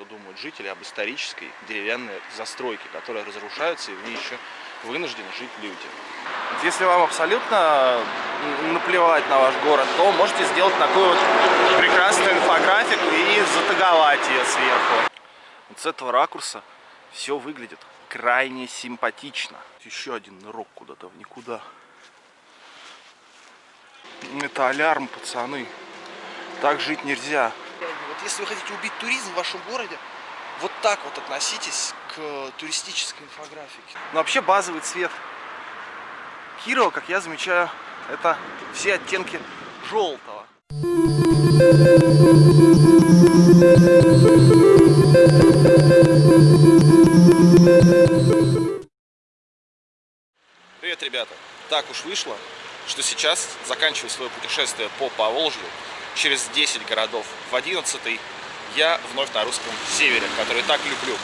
что думают жители об исторической деревянной застройке, которая разрушается, и в ней еще вынуждены жить люди. Если вам абсолютно наплевать на ваш город, то можете сделать такую вот прекрасную инфографику и затаговать ее сверху. Вот с этого ракурса все выглядит крайне симпатично. Еще один нырок куда-то в никуда. Это алярм, пацаны. Так жить нельзя. Если вы хотите убить туризм в вашем городе, вот так вот относитесь к туристической инфографике. Но вообще базовый цвет Кирова, как я замечаю, это все оттенки желтого. Привет, ребята! Так уж вышло, что сейчас заканчиваю свое путешествие по Поволжью через 10 городов. В 11 я вновь на русском севере, который так люблю.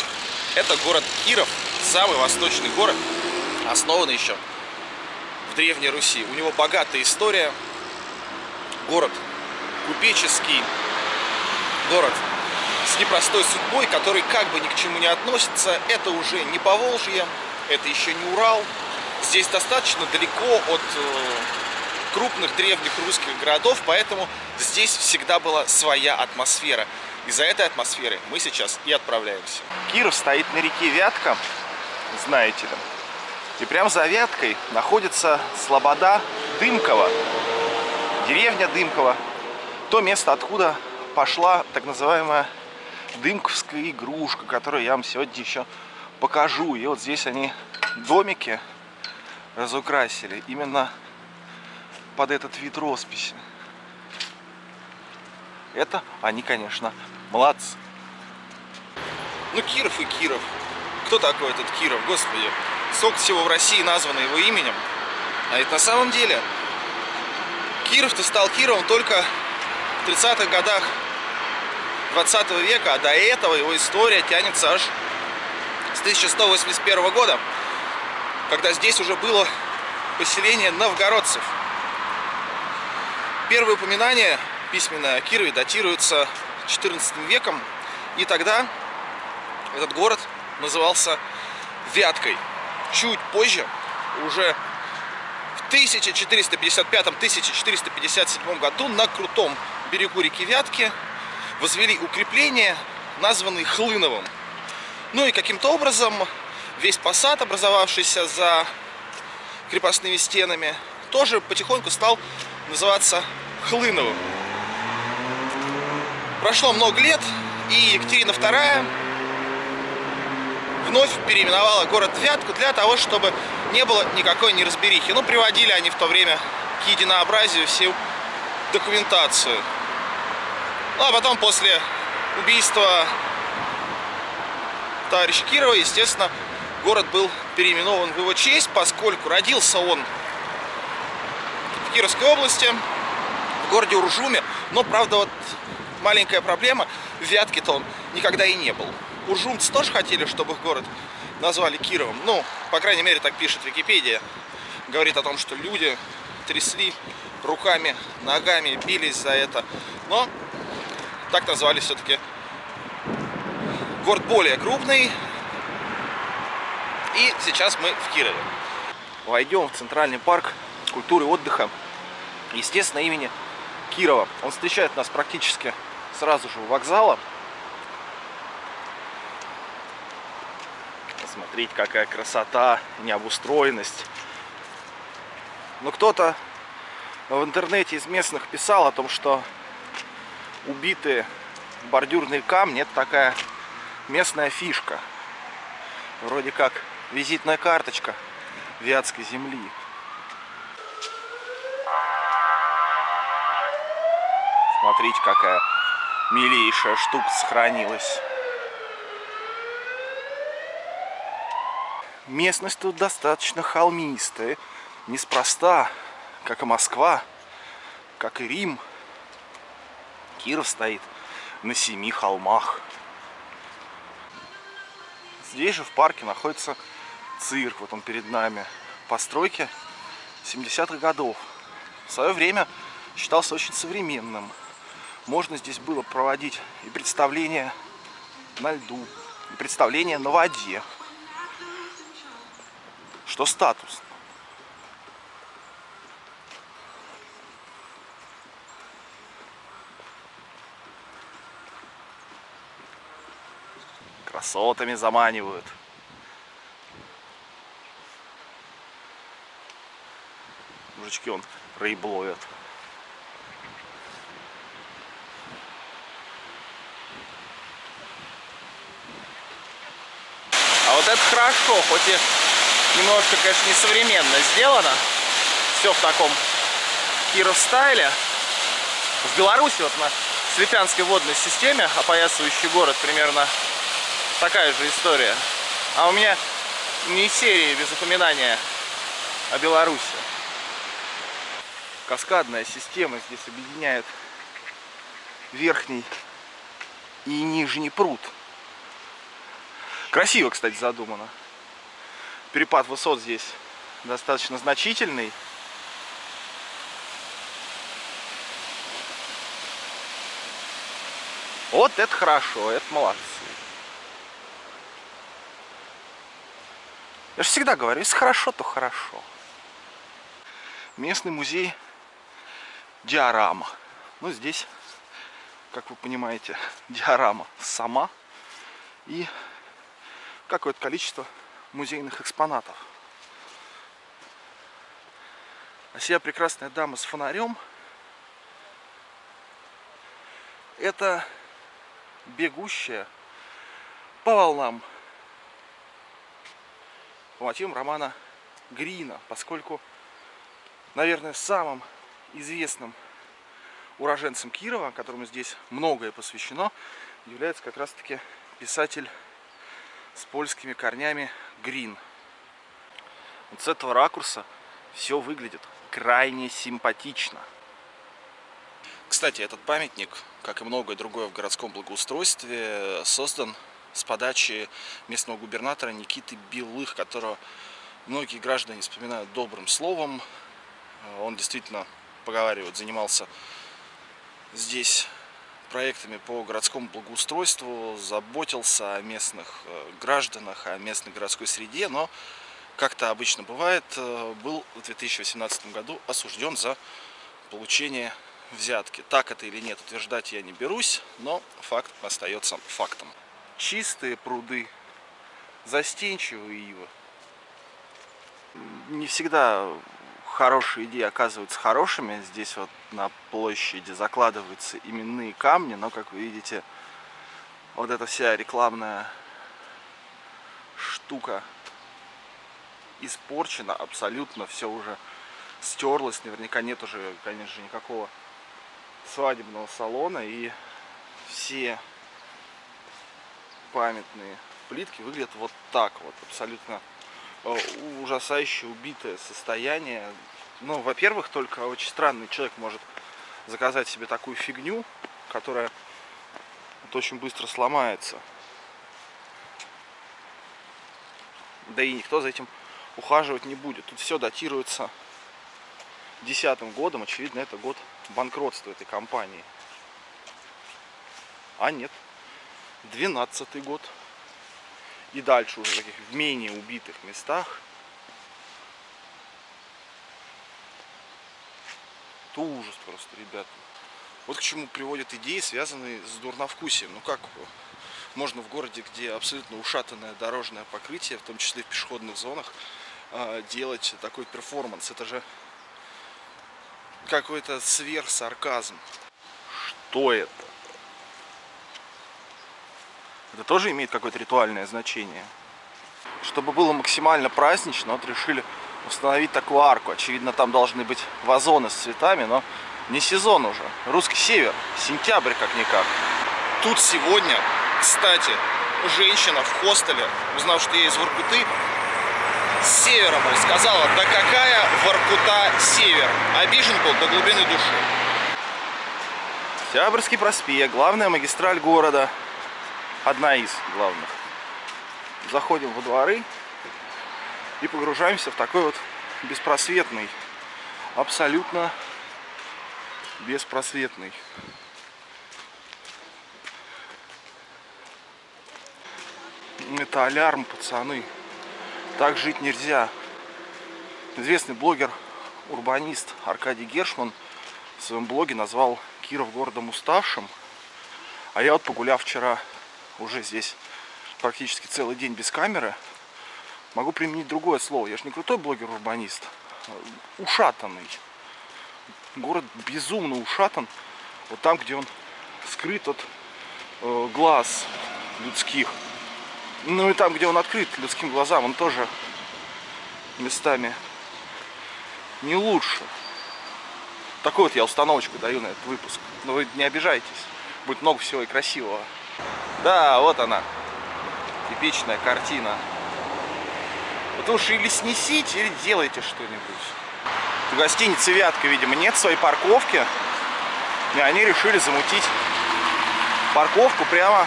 Это город Киров, самый восточный город, основанный еще в Древней Руси. У него богатая история. Город купеческий, город с непростой судьбой, который как бы ни к чему не относится. Это уже не Поволжье, это еще не Урал. Здесь достаточно далеко от э, крупных древних русских городов, поэтому здесь всегда была своя атмосфера. И за этой атмосферой мы сейчас и отправляемся. Киров стоит на реке Вятка, знаете ли. И прямо за Вяткой находится слобода Дымкова. Деревня Дымкова. То место, откуда пошла так называемая дымковская игрушка, которую я вам сегодня еще покажу. И вот здесь они домики разукрасили именно под этот вид росписи. Это они, конечно, молодцы. Ну, Киров и Киров. Кто такой этот Киров, господи? Сколько всего в России названо его именем. А ведь на самом деле Киров-то стал Кировом только в 30-х годах 20 века, а до этого его история тянется аж с 1181 года, когда здесь уже было поселение новгородцев. Первые упоминания письменное о Кирове датируется 14 веком, и тогда этот город назывался Вяткой. Чуть позже, уже в 1455-1457 году на крутом берегу реки Вятки возвели укрепление, названное Хлыновым. Ну и каким-то образом весь посад, образовавшийся за крепостными стенами, тоже потихоньку стал называться Хлыновым. Прошло много лет, и Екатерина II вновь переименовала город Вятку для того, чтобы не было никакой неразберихи. Ну, приводили они в то время к единообразию всю документацию. Ну, а потом, после убийства товарища Кирова, естественно, город был переименован в его честь, поскольку родился он в Кировской области, в городе Уржуме. Но, правда, вот маленькая проблема, в Вятке-то он никогда и не был. Уржумцы тоже хотели, чтобы их город назвали Кировом. Ну, по крайней мере, так пишет Википедия. Говорит о том, что люди трясли руками, ногами, бились за это. Но так назвали все-таки город более крупный. И сейчас мы в Кирове. Войдем в Центральный парк культуры отдыха. Естественно, имени Кирова. Он встречает нас практически сразу же у вокзала. Смотрите, какая красота, необустроенность. Но кто-то в интернете из местных писал о том, что убитые бордюрные камни это такая местная фишка. Вроде как визитная карточка Вятской земли. Смотрите, какая милейшая штука сохранилась. Местность тут достаточно холмистая. Неспроста, как и Москва, как и Рим. Киров стоит на семи холмах. Здесь же в парке находится цирк. Вот он перед нами. Постройки 70-х годов. В свое время считался очень современным. Можно здесь было проводить и представления на льду. И представление на воде. Что статус. Красотами заманивают. Мужички он рыб ловят. Вот это хорошо, хоть и немножко, конечно, несовременно сделано. Все в таком Киров стайле. В Беларуси вот на Слепянской водной системе, опоясывающий город, примерно такая же история. А у меня не серии без упоминания о Беларуси. Каскадная система здесь объединяет верхний и нижний пруд. Красиво, кстати, задумано. Перепад высот здесь достаточно значительный. Вот это хорошо, это молодцы. Я же всегда говорю, если хорошо, то хорошо. Местный музей диорама. Ну, здесь, как вы понимаете, диорама сама и какое-то количество музейных экспонатов. А сия прекрасная дама с фонарем это бегущая по волнам по мотивам романа Грина, поскольку, наверное, самым известным уроженцем Кирова, которому здесь многое посвящено, является как раз-таки писатель с польскими корнями Грин. Вот с этого ракурса все выглядит крайне симпатично. Кстати, этот памятник, как и многое другое в городском благоустройстве, создан с подачи местного губернатора Никиты Белых, которого многие граждане вспоминают добрым словом. Он действительно, поговаривают, занимался здесь проектами по городскому благоустройству, заботился о местных э, гражданах, о местной городской среде, но, как то обычно бывает, э, был в 2018 году осужден за получение взятки. Так это или нет, утверждать я не берусь, но факт остается фактом. Чистые пруды, застенчивые ивы. Не всегда хорошие идеи оказываются хорошими. Здесь вот на площади закладываются именные камни, но, как вы видите, вот эта вся рекламная штука испорчена абсолютно, все уже стерлось, наверняка нет уже, конечно, никакого свадебного салона, и все памятные плитки выглядят вот так вот, абсолютно ужасающе убитое состояние. Ну, во-первых, только очень странный человек может заказать себе такую фигню, которая вот очень быстро сломается. Да и никто за этим ухаживать не будет. Тут все датируется десятым годом. Очевидно, это год банкротства этой компании. А нет, двенадцатый год и дальше уже таких в менее убитых местах. То ужас просто, ребята. Вот к чему приводят идеи, связанные с дурновкусием. Ну как можно в городе, где абсолютно ушатанное дорожное покрытие, в том числе в пешеходных зонах, а, делать такой перформанс? Это же какой-то сверхсарказм. Что это? Это тоже имеет какое-то ритуальное значение. Чтобы было максимально празднично, вот решили установить такую арку. Очевидно, там должны быть вазоны с цветами, но не сезон уже. Русский север, сентябрь как-никак. Тут сегодня, кстати, женщина в хостеле, узнав, что я из Воркуты, с севера, мол, сказала, да какая Воркута север. Обижен был до глубины души. Октябрьский проспект, главная магистраль города одна из главных. Заходим во дворы и погружаемся в такой вот беспросветный, абсолютно беспросветный Это алярм, пацаны. Так жить нельзя. Известный блогер, урбанист Аркадий Гершман в своем блоге назвал Киров городом уставшим. А я вот погуляв вчера уже здесь практически целый день без камеры, могу применить другое слово. Я же не крутой блогер-урбанист, а ушатанный. Город безумно ушатан. Вот там, где он скрыт от э, глаз людских. Ну и там, где он открыт людским глазам, он тоже местами не лучше. Такую вот я установочку даю на этот выпуск. Но вы не обижайтесь. Будет много всего и красивого. Да, вот она. Типичная картина. Вот уж или снесите, или делайте что-нибудь. В гостинице Вятка, видимо, нет своей парковки. И они решили замутить парковку прямо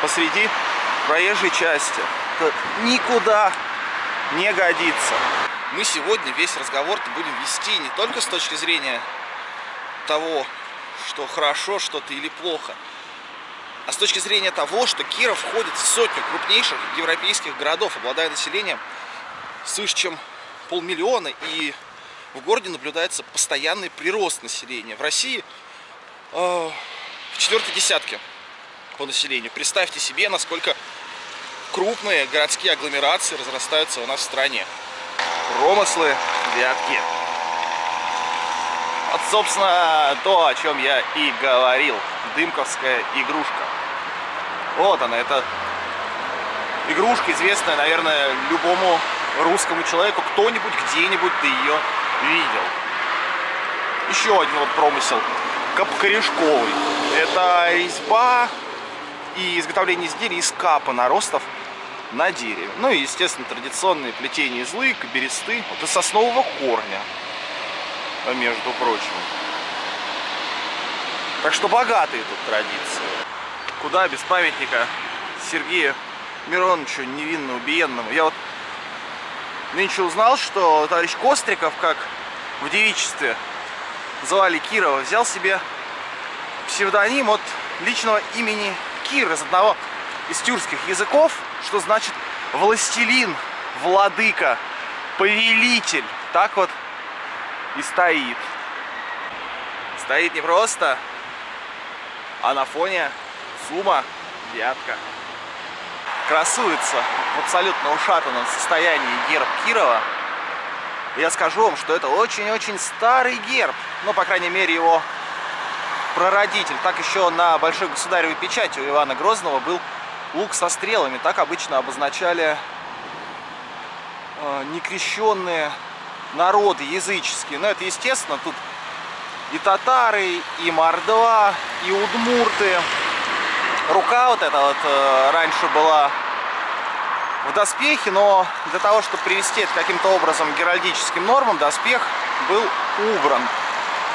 посреди проезжей части. Это никуда не годится. Мы сегодня весь разговор будем вести не только с точки зрения того, что хорошо что-то или плохо, а с точки зрения того, что Киров входит в сотню крупнейших европейских городов, обладая населением свыше чем полмиллиона, и в городе наблюдается постоянный прирост населения. В России э, в четвертой десятке по населению. Представьте себе, насколько крупные городские агломерации разрастаются у нас в стране. Промыслы Вятки. Вот, собственно, то, о чем я и говорил. Дымковская игрушка. Вот она, это игрушка, известная, наверное, любому русскому человеку. Кто-нибудь где-нибудь ты ее видел. Еще один вот промысел. Капкорешковый. Это резьба и изготовление изделий из капа наростов на дереве. Ну и, естественно, традиционные плетения из лык, бересты, вот из соснового корня, между прочим. Так что богатые тут традиции. Куда без памятника Сергею Мироновичу невинно убиенному. Я вот нынче узнал, что товарищ Костриков, как в девичестве звали Кирова, взял себе псевдоним от личного имени Кир из одного из тюркских языков, что значит властелин, владыка, повелитель. Так вот и стоит. Стоит не просто, а на фоне сумма Вятка. Красуется в абсолютно ушатанном состоянии герб Кирова. Я скажу вам, что это очень-очень старый герб. Ну, по крайней мере, его прародитель. Так еще на большой государевой печати у Ивана Грозного был лук со стрелами. Так обычно обозначали э, некрещенные народы языческие. Но это естественно, тут и татары, и мордва, и удмурты. Рука вот эта вот э, раньше была в доспехе, но для того, чтобы привести это каким-то образом к геральдическим нормам, доспех был убран.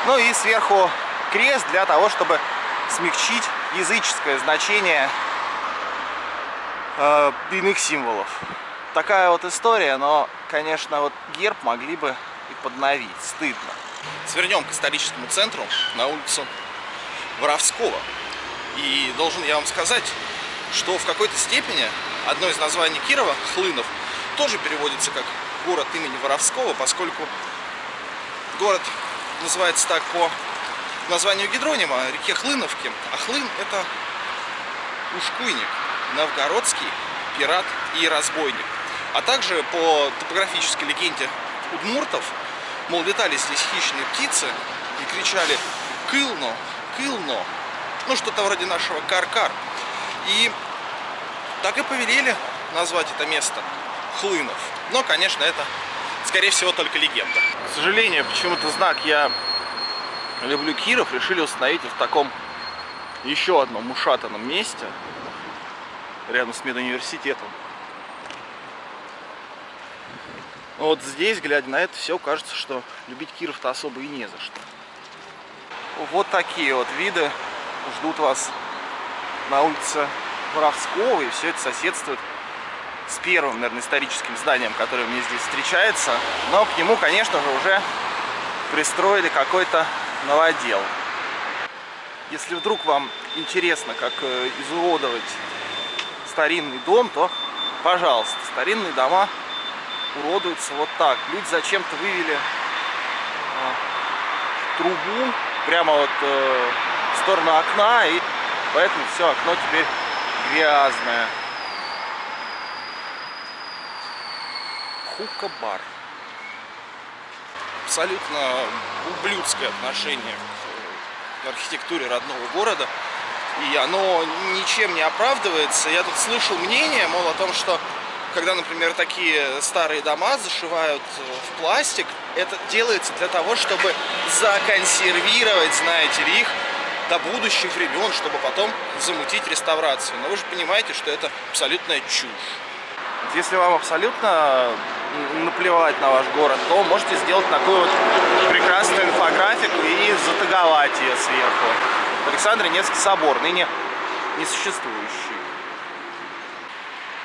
Ну и сверху крест для того, чтобы смягчить языческое значение э, иных символов. Такая вот история, но, конечно, вот герб могли бы и подновить. Стыдно. Свернем к историческому центру на улицу Воровского. И должен я вам сказать, что в какой-то степени одно из названий Кирова, Хлынов, тоже переводится как город имени Воровского, поскольку город называется так по названию гидронима, реке Хлыновки. А Хлын это ушкуйник, новгородский пират и разбойник. А также по топографической легенде удмуртов, мол, летали здесь хищные птицы и кричали «Кылно! Кылно!» Ну, что-то вроде нашего Каркар. -кар. И так и повелели назвать это место Хлынов. Но, конечно, это, скорее всего, только легенда. К сожалению, почему-то знак я люблю Киров решили установить в таком еще одном ушатанном месте рядом с медуниверситетом. Но вот здесь, глядя на это все, кажется, что любить Киров-то особо и не за что. Вот такие вот виды ждут вас на улице Воровского, и все это соседствует с первым, наверное, историческим зданием, которое мне здесь встречается. Но к нему, конечно же, уже пристроили какой-то новодел. Если вдруг вам интересно, как э, изуродовать старинный дом, то Пожалуйста, старинные дома уродуются вот так. Люди зачем-то вывели а, трубу прямо вот э, в сторону окна, и поэтому все окно теперь грязное. Хука-бар. Абсолютно ублюдское отношение к архитектуре родного города. И оно ничем не оправдывается. Я тут слышал мнение, мол, о том, что когда, например, такие старые дома зашивают в пластик, это делается для того, чтобы законсервировать, знаете ли, их до будущих времен, чтобы потом замутить реставрацию. Но вы же понимаете, что это абсолютная чушь. Если вам абсолютно наплевать на ваш город, то можете сделать такую вот прекрасную инфографику и затаговать ее сверху. Александр Невский собор, ныне несуществующий.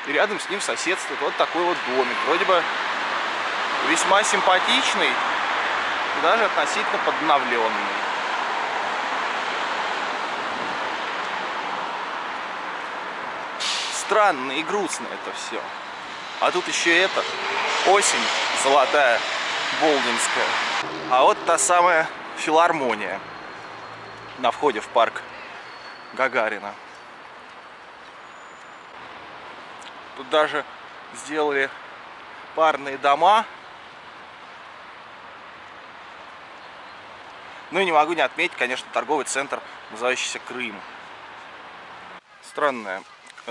И рядом с ним соседствует вот такой вот домик. Вроде бы весьма симпатичный даже относительно подновленный. Странно и грустно это все. А тут еще это, осень золотая, болдинская. А вот та самая филармония на входе в парк Гагарина. Тут даже сделали парные дома. Ну и не могу не отметить, конечно, торговый центр, называющийся Крым. Странная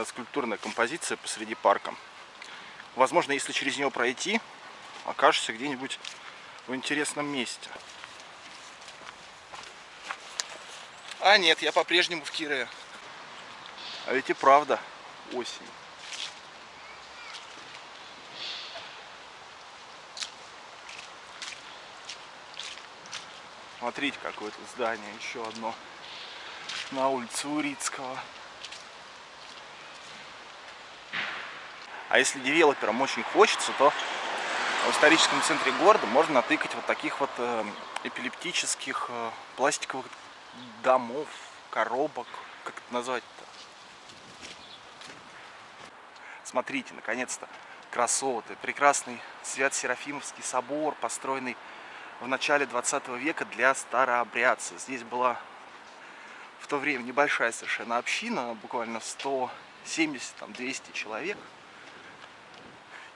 скульптурная композиция посреди парка. Возможно, если через него пройти, окажешься где-нибудь в интересном месте. А нет, я по-прежнему в Кирове. А ведь и правда осень. Смотрите, какое-то здание, еще одно на улице Урицкого. А если девелоперам очень хочется, то в историческом центре города можно натыкать вот таких вот э, эпилептических э, пластиковых домов, коробок, как это назвать-то? Смотрите, наконец-то, красоты, прекрасный Свят-Серафимовский собор, построенный в начале 20 века для старообрядцев. Здесь была в то время небольшая совершенно община, буквально 170-200 человек.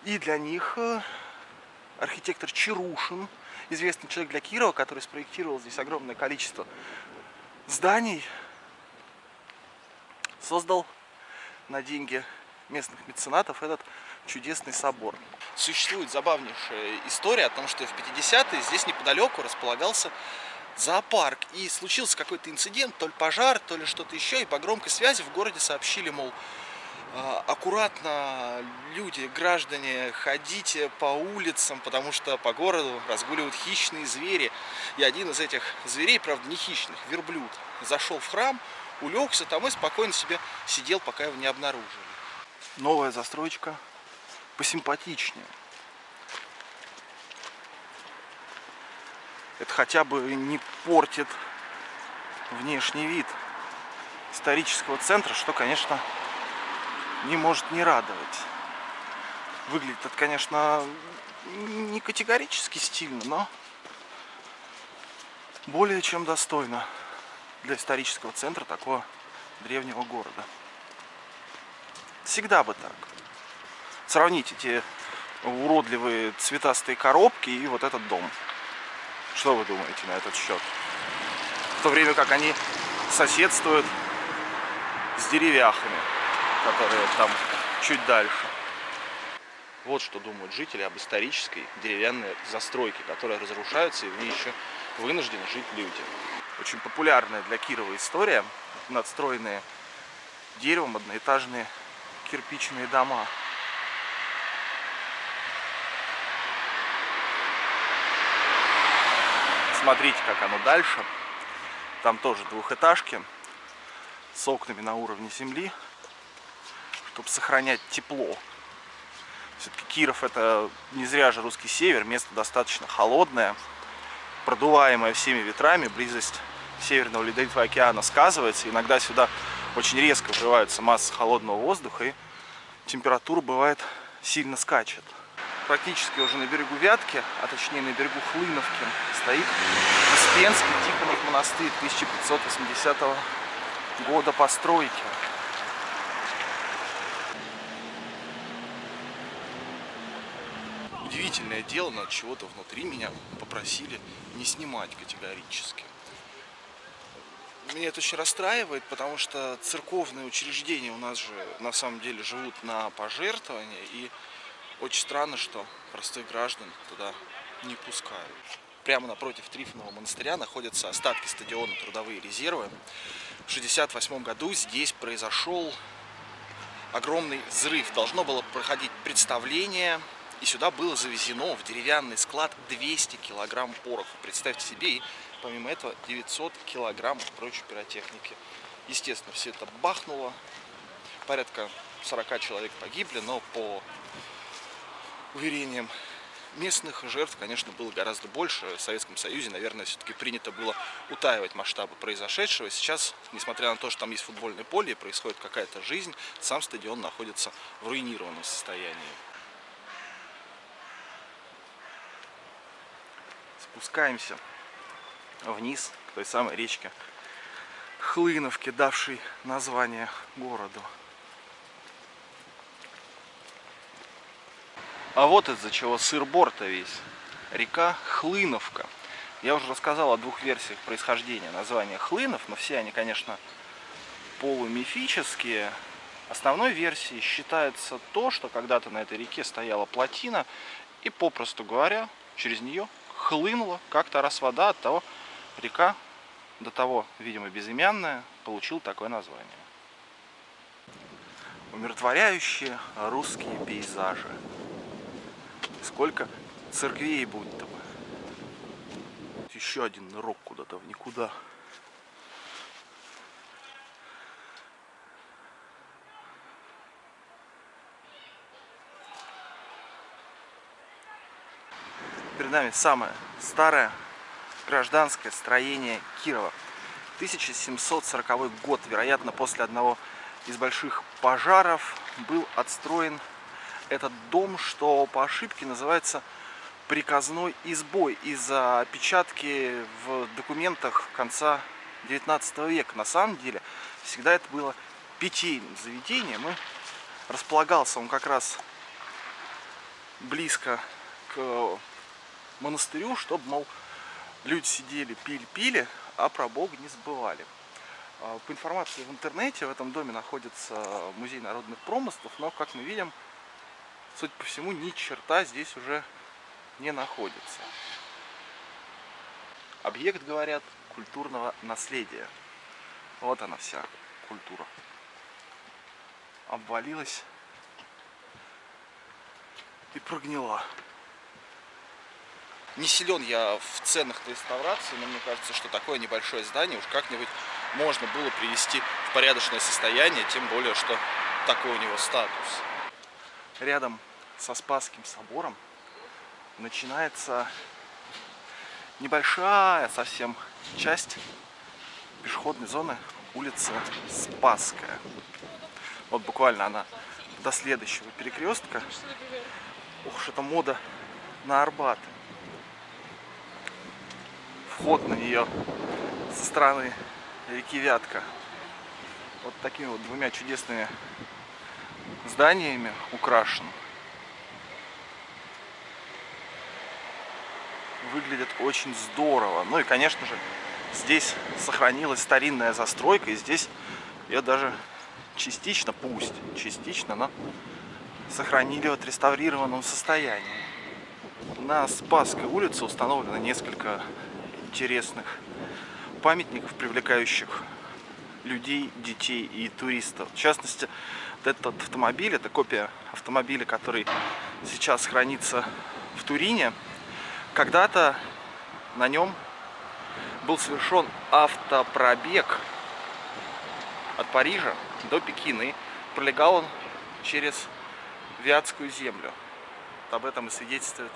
И для них э, архитектор Чарушин, известный человек для Кирова, который спроектировал здесь огромное количество зданий, создал на деньги местных меценатов этот чудесный собор. Существует забавнейшая история о том, что в 50-е здесь неподалеку располагался зоопарк. И случился какой-то инцидент, то ли пожар, то ли что-то еще. И по громкой связи в городе сообщили, мол, аккуратно, люди, граждане, ходите по улицам, потому что по городу разгуливают хищные звери. И один из этих зверей, правда не хищных, верблюд, зашел в храм, улегся там и спокойно себе сидел, пока его не обнаружили. Новая застройка посимпатичнее. Это хотя бы не портит внешний вид исторического центра, что, конечно, не может не радовать. Выглядит это, конечно, не категорически стильно, но более чем достойно для исторического центра такого древнего города. Всегда бы так. Сравните эти уродливые цветастые коробки и вот этот дом. Что вы думаете на этот счет? В то время как они соседствуют с деревяхами которые там чуть дальше. Вот что думают жители об исторической деревянной застройке, которая разрушается и в ней еще вынуждены жить люди. Очень популярная для Кирова история. Надстроенные деревом одноэтажные кирпичные дома. Смотрите, как оно дальше. Там тоже двухэтажки с окнами на уровне земли чтобы сохранять тепло. Все-таки Киров это не зря же русский север, место достаточно холодное, продуваемое всеми ветрами, близость Северного Ледовитого океана сказывается. Иногда сюда очень резко врываются массы холодного воздуха и температура бывает сильно скачет. Практически уже на берегу Вятки, а точнее на берегу Хлыновки, стоит Успенский Тихонов монастырь 1580 года постройки. Удивительное дело, но чего-то внутри меня попросили не снимать категорически. Меня это очень расстраивает, потому что церковные учреждения у нас же на самом деле живут на пожертвования. И очень странно, что простых граждан туда не пускают. Прямо напротив Трифонова монастыря находятся остатки стадиона «Трудовые резервы». В 1968 году здесь произошел огромный взрыв. Должно было проходить представление, и сюда было завезено в деревянный склад 200 килограмм пороха. Представьте себе, и помимо этого 900 килограмм прочей пиротехники. Естественно, все это бахнуло. Порядка 40 человек погибли, но по уверениям местных жертв, конечно, было гораздо больше. В Советском Союзе, наверное, все-таки принято было утаивать масштабы произошедшего. Сейчас, несмотря на то, что там есть футбольное поле и происходит какая-то жизнь, сам стадион находится в руинированном состоянии. Спускаемся вниз к той самой речке Хлыновке, давшей название городу. А вот из-за чего сыр-борта весь. Река Хлыновка. Я уже рассказал о двух версиях происхождения названия Хлынов, но все они, конечно, полумифические. Основной версией считается то, что когда-то на этой реке стояла плотина, и, попросту говоря, через нее хлынула как-то раз вода, от того река, до того, видимо, безымянная, получил такое название. Умиротворяющие русские пейзажи. Сколько церквей будто бы. Еще один нырок куда-то в никуда. Перед нами самое старое гражданское строение Кирова. 1740 год, вероятно, после одного из больших пожаров был отстроен этот дом, что по ошибке называется приказной избой из-за опечатки в документах конца 19 века. На самом деле всегда это было питейным заведением. И располагался он как раз близко к монастырю, чтобы, мол, люди сидели, пили-пили, а про Бога не забывали. А, по информации в интернете, в этом доме находится музей народных промыслов, но, как мы видим, судя по всему, ни черта здесь уже не находится. Объект, говорят, культурного наследия. Вот она вся культура. Обвалилась и прогнила. Не силен я в ценах реставрации, но мне кажется, что такое небольшое здание уж как-нибудь можно было привести в порядочное состояние, тем более, что такой у него статус. Рядом со Спасским собором начинается небольшая совсем часть пешеходной зоны улица Спасская. Вот буквально она до следующего перекрестка. Ух это мода на Арбат. Вход на нее со стороны реки Вятка. Вот такими вот двумя чудесными зданиями украшен. выглядит очень здорово. Ну и, конечно же, здесь сохранилась старинная застройка, и здесь ее даже частично, пусть частично, но сохранили в отреставрированном состоянии. На Спасской улице установлено несколько интересных памятников, привлекающих людей, детей и туристов. В частности, вот этот автомобиль, это копия автомобиля, который сейчас хранится в Турине. Когда-то на нем был совершен автопробег от Парижа до Пекина. И пролегал он через Вятскую землю. Об этом и свидетельствуют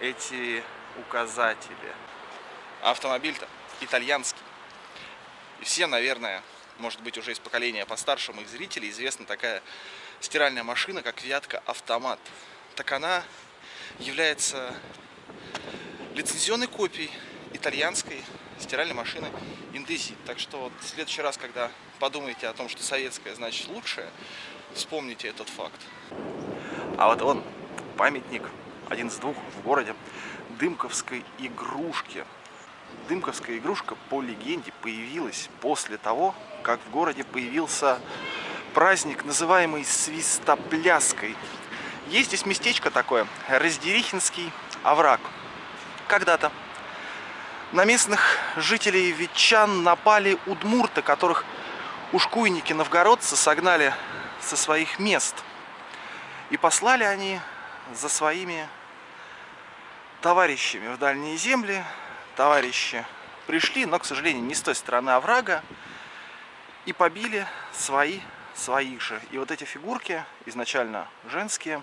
эти указатели. Автомобиль-то итальянский. И все, наверное, может быть, уже из поколения постарше моих зрителей, известна такая стиральная машина, как Вятка Автомат, так она является лицензионной копией итальянской стиральной машины Индези. Так что вот в следующий раз, когда подумаете о том, что советская значит лучшее, вспомните этот факт. А вот он, памятник, один из двух в городе, Дымковской игрушки. Дымковская игрушка, по легенде, появилась после того, как в городе появился праздник, называемый Свистопляской. Есть здесь местечко такое, Раздерихинский овраг. Когда-то на местных жителей ветчан напали удмурты, которых ушкуйники новгородцы согнали со своих мест. И послали они за своими товарищами в дальние земли. Товарищи пришли, но, к сожалению, не с той стороны оврага, и побили свои своих же. И вот эти фигурки, изначально женские,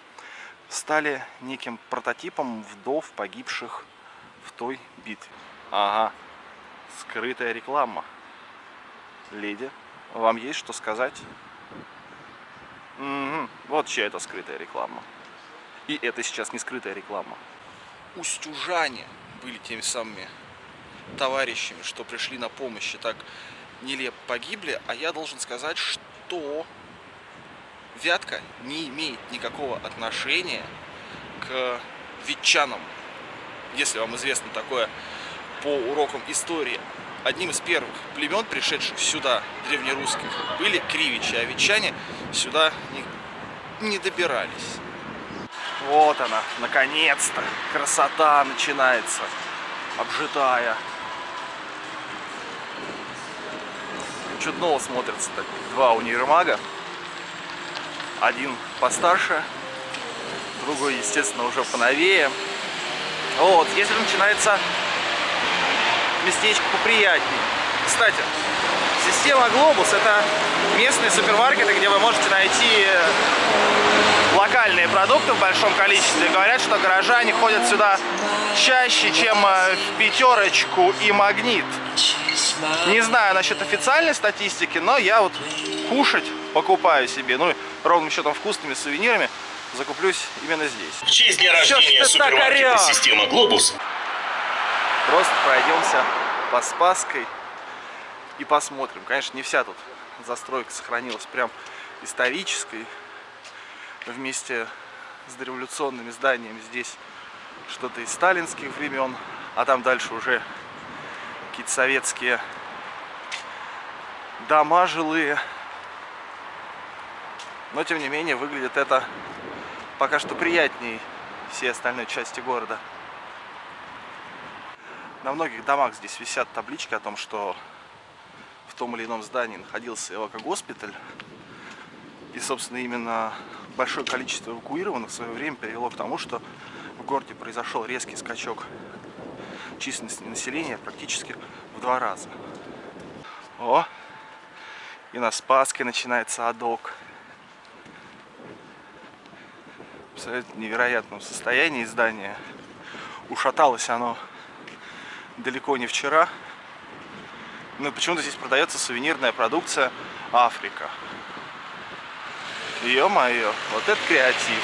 стали неким прототипом вдов, погибших в той битве. Ага, скрытая реклама. Леди, вам есть что сказать? Угу. Вот чья это скрытая реклама. И это сейчас не скрытая реклама. Устюжане были теми самыми товарищами, что пришли на помощь и так нелепо погибли. А я должен сказать, что Вятка не имеет никакого отношения к ветчанам. Если вам известно такое по урокам истории, одним из первых племен, пришедших сюда, древнерусских, были кривичи, а ветчане сюда не, не добирались. Вот она, наконец-то, красота начинается, обжитая. Чудново смотрятся так два универмага. Один постарше, другой, естественно, уже поновее. Вот, если начинается местечко поприятней. Кстати, система Глобус это местные супермаркеты, где вы можете найти локальные продукты в большом количестве. Говорят, что горожане ходят сюда чаще, чем э, в пятерочку и магнит. Не знаю насчет официальной статистики, но я вот кушать покупаю себе, ну, ровным счетом вкусными сувенирами, закуплюсь именно здесь. В честь дня рождения супермаркета «Система Глобус» Просто пройдемся по Спасской и посмотрим. Конечно, не вся тут застройка сохранилась прям исторической. Вместе с дореволюционными зданиями здесь что-то из сталинских времен, а там дальше уже какие-то советские дома жилые. Но, тем не менее, выглядит это пока что приятнее всей остальной части города. На многих домах здесь висят таблички о том, что в том или ином здании находился эвакогоспиталь. И, собственно, именно большое количество эвакуированных в свое время привело к тому, что в городе произошел резкий скачок численности населения практически в два раза. О! И на Спаске начинается адок. В невероятном состоянии здание. Ушаталось оно далеко не вчера. Но почему-то здесь продается сувенирная продукция Африка. Ё-моё, вот это креатив.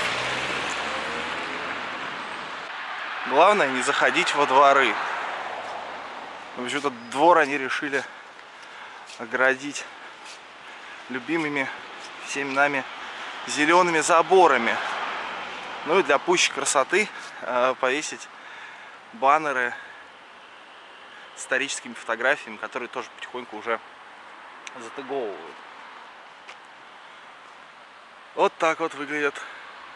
Главное не заходить во дворы. Почему-то двор они решили оградить любимыми всеми нами зелеными заборами. Ну и для пущей красоты э, повесить баннеры историческими фотографиями, которые тоже потихоньку уже затыговывают. Вот так вот выглядят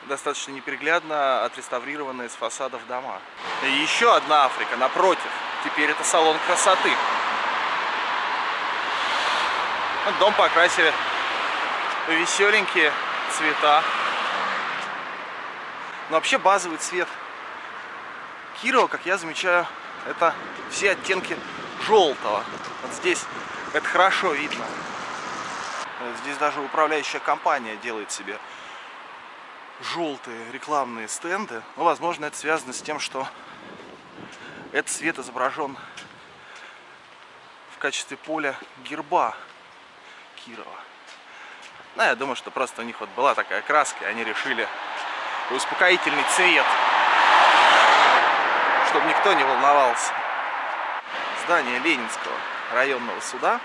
достаточно неприглядно отреставрированные с фасадов дома. И еще одна Африка напротив. Теперь это салон красоты. Вот дом покрасили веселенькие цвета. Но вообще базовый цвет Кирова, как я замечаю, это все оттенки желтого. Вот здесь это хорошо видно. Здесь даже управляющая компания делает себе желтые рекламные стенды. Ну, возможно, это связано с тем, что этот цвет изображен в качестве поля герба Кирова. Ну, я думаю, что просто у них вот была такая краска, и они решили успокоительный цвет, чтобы никто не волновался. Здание Ленинского районного суда.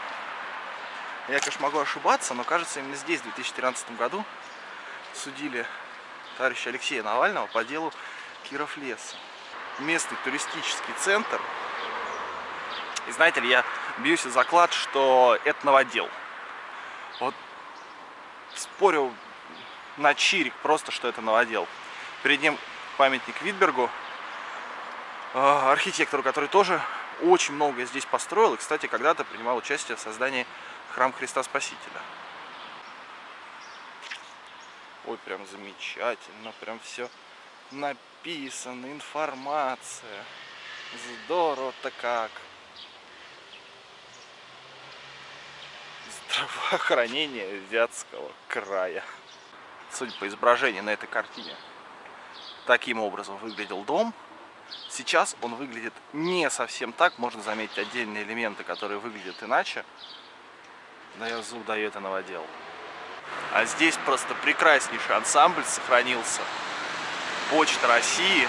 Я, конечно, могу ошибаться, но кажется, именно здесь в 2013 году судили товарища Алексея Навального по делу Киров леса. Местный туристический центр. И знаете ли, я бьюсь за заклад, что это новодел. Вот спорю на чирик просто, что это новодел. Перед ним памятник Витбергу, а, архитектору, который тоже очень многое здесь построил. И, кстати, когда-то принимал участие в создании храма Христа Спасителя. Ой, прям замечательно, прям все написано, информация. Здорово-то как. Здравоохранение Вятского края. Судя по изображению на этой картине, таким образом выглядел дом. Сейчас он выглядит не совсем так, можно заметить отдельные элементы, которые выглядят иначе. Да я зуб даю это новодел. А здесь просто прекраснейший ансамбль сохранился. Почта России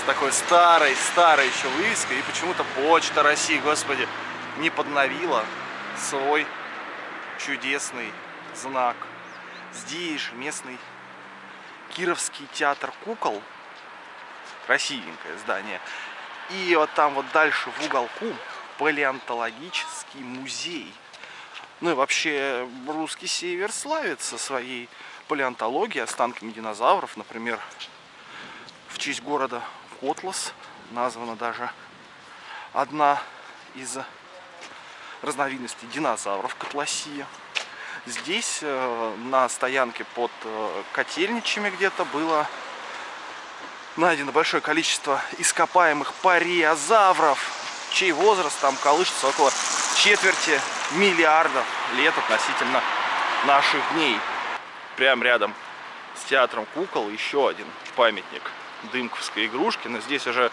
с такой старой, старой еще вывеской. И почему-то Почта России, господи, не подновила свой чудесный знак. Здесь же местный Кировский театр кукол. Красивенькое здание. И вот там вот дальше в уголку палеонтологический музей. Ну и вообще русский север славится своей палеонтологией, останками динозавров. Например, в честь города Котлас названа даже одна из разновидностей динозавров Котласия. Здесь э, на стоянке под э, котельничами где-то было найдено большое количество ископаемых париозавров, чей возраст там колышется около четверти миллиардов лет относительно наших дней. Прям рядом с театром кукол еще один памятник дымковской игрушки. Но здесь уже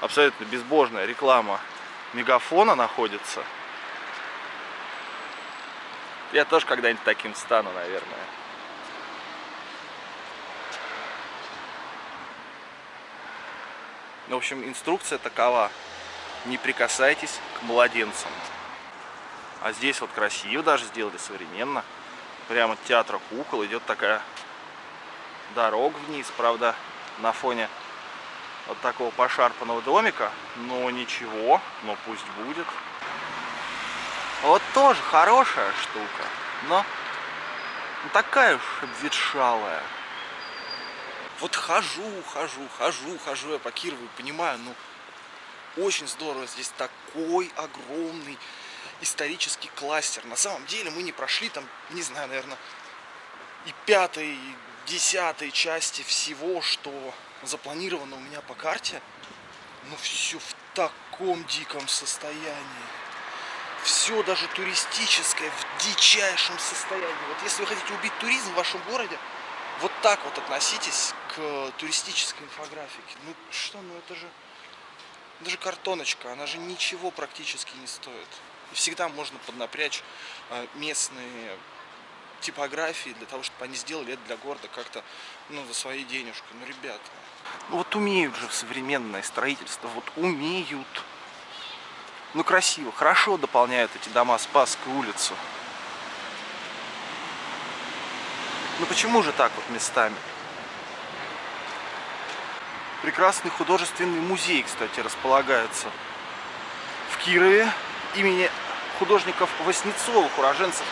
абсолютно безбожная реклама мегафона находится. Я тоже когда-нибудь таким стану, наверное. В общем, инструкция такова. Не прикасайтесь к младенцам. А здесь вот красиво даже сделали, современно. Прямо от театра кукол идет такая дорога вниз, правда, на фоне вот такого пошарпанного домика. Но ничего, но пусть будет. Вот тоже хорошая штука, но такая уж обветшалая. Вот хожу, хожу, хожу, хожу я по Кирову и понимаю, ну, очень здорово, здесь такой огромный исторический кластер. На самом деле мы не прошли там, не знаю, наверное, и пятой, и десятой части всего, что запланировано у меня по карте. Но все в таком диком состоянии. Все даже туристическое в дичайшем состоянии. Вот если вы хотите убить туризм в вашем городе, вот так вот относитесь к туристической инфографике. Ну что, ну это же, это же картоночка, она же ничего практически не стоит. И всегда можно поднапрячь а, местные типографии для того, чтобы они сделали это для города как-то, ну, за свои денежки. Ну, ребята, ну вот умеют же современное строительство, вот умеют. Ну, красиво, хорошо дополняют эти дома Спасскую улицу. Ну, почему же так вот местами? Прекрасный художественный музей, кстати, располагается в Кирове имени художников Васнецовых, уроженцев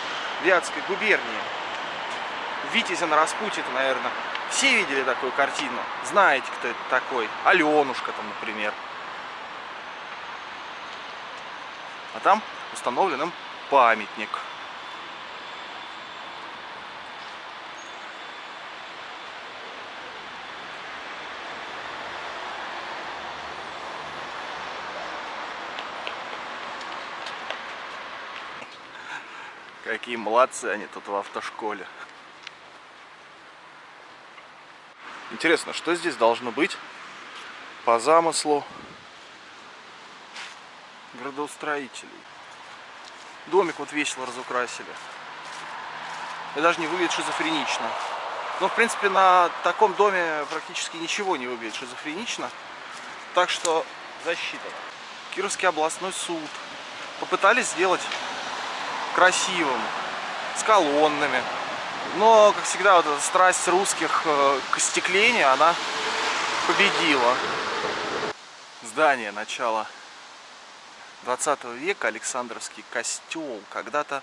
Вятской губернии. Витязя на распутье, наверное, все видели такую картину. Знаете, кто это такой? Аленушка там, например. А там установлен им памятник. Какие молодцы они тут в автошколе. Интересно, что здесь должно быть по замыслу градоустроителей? Домик вот весело разукрасили. и даже не выглядит шизофренично. Но, в принципе, на таком доме практически ничего не выглядит шизофренично. Так что защита. Кировский областной суд попытались сделать красивым, с колоннами. Но, как всегда, вот эта страсть русских э, к остеклению, она победила. Здание начала 20 века, Александровский костел. Когда-то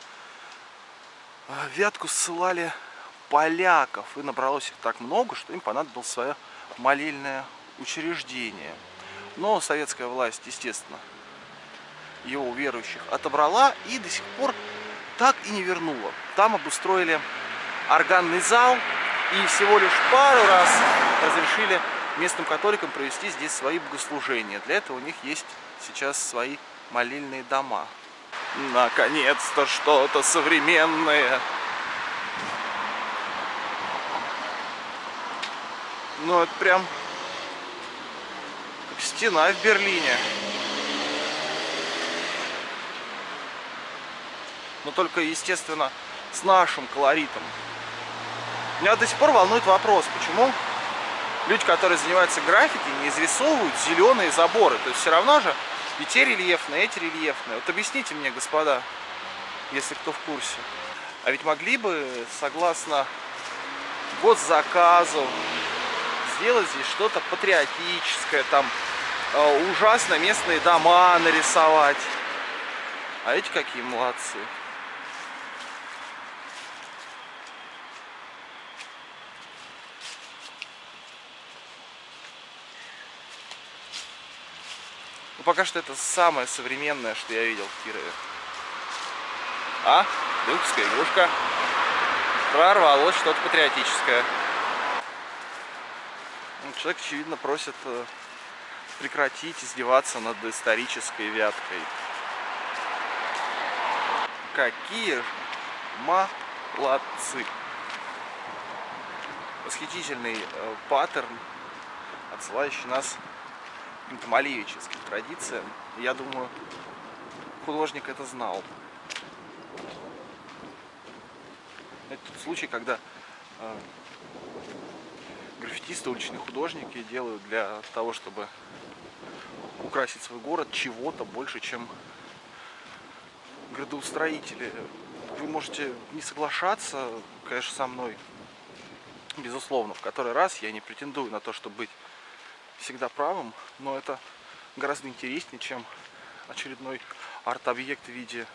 э, Вятку ссылали поляков, и набралось их так много, что им понадобилось свое молельное учреждение. Но советская власть, естественно, его верующих отобрала и до сих пор так и не вернула. Там обустроили органный зал и всего лишь пару раз разрешили местным католикам провести здесь свои богослужения. Для этого у них есть сейчас свои молильные дома. Наконец-то что-то современное. Ну, это прям стена в Берлине. Но только, естественно, с нашим колоритом. Меня до сих пор волнует вопрос, почему люди, которые занимаются граффити, не изрисовывают зеленые заборы. То есть все равно же и те рельефные, и эти рельефные. Вот объясните мне, господа, если кто в курсе. А ведь могли бы, согласно госзаказу, сделать здесь что-то патриотическое, там э, ужасно местные дома нарисовать. А эти какие молодцы. Пока что это самое современное, что я видел в Кирове. А, дымковская игрушка. Прорвалось что-то патриотическое. Ну, человек, очевидно, просит э, прекратить издеваться над исторической вяткой. Какие молодцы! Восхитительный э, паттерн, отсылающий нас малевическим традициям. Я думаю, художник это знал. Это тот случай, когда э, граффитисты, уличные художники делают для того, чтобы украсить свой город чего-то больше, чем градоустроители. Вы можете не соглашаться, конечно, со мной, безусловно, в который раз я не претендую на то, чтобы быть всегда правым, но это гораздо интереснее, чем очередной арт-объект в виде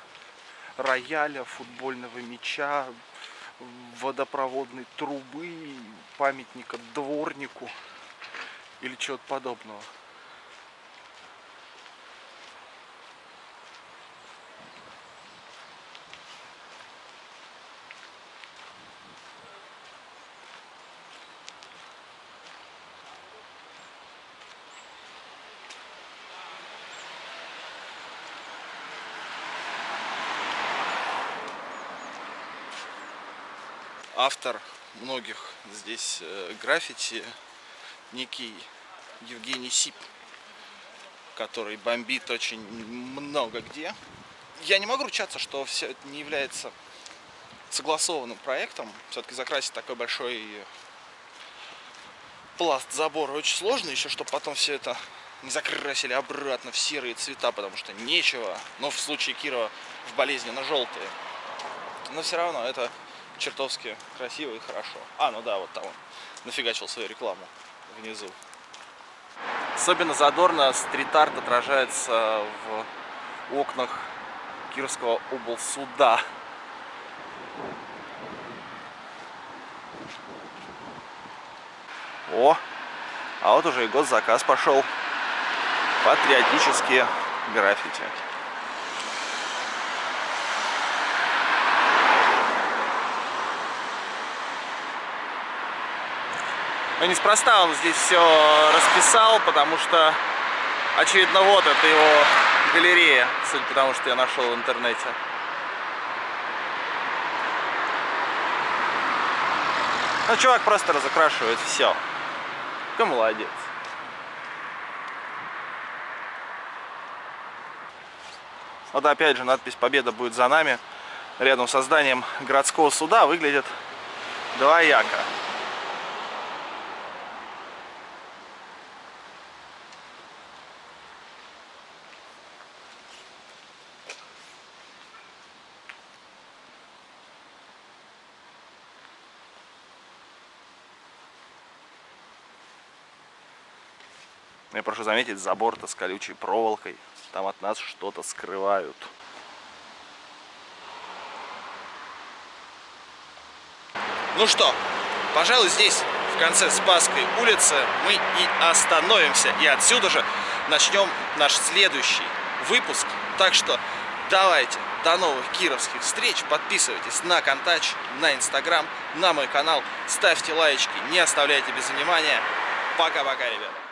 рояля, футбольного мяча, водопроводной трубы, памятника дворнику или чего-то подобного. Автор многих здесь э, граффити, некий Евгений Сип, который бомбит очень много где. Я не могу ручаться, что все это не является согласованным проектом. Все-таки закрасить такой большой пласт забора очень сложно, еще чтобы потом все это не закрасили обратно в серые цвета, потому что нечего, но в случае Кирова в болезненно желтые. Но все равно это чертовски красиво и хорошо. А, ну да, вот там он нафигачил свою рекламу внизу. Особенно задорно стрит-арт отражается в окнах Кировского облсуда. О, а вот уже и госзаказ пошел. Патриотические граффити. Но неспроста он здесь все расписал, потому что, очевидно, вот это его галерея, судя по тому, что я нашел в интернете. Ну, чувак просто разукрашивает все. Какой молодец. Вот опять же надпись «Победа будет за нами». рядом со зданием городского суда выглядит двояко. Прошу заметить, забор-то с колючей проволокой. Там от нас что-то скрывают. Ну что, пожалуй, здесь, в конце Спасской улицы, мы и остановимся. И отсюда же начнем наш следующий выпуск. Так что давайте, до новых кировских встреч. Подписывайтесь на Контач, на Инстаграм, на мой канал. Ставьте лайочки, не оставляйте без внимания. Пока-пока, ребята.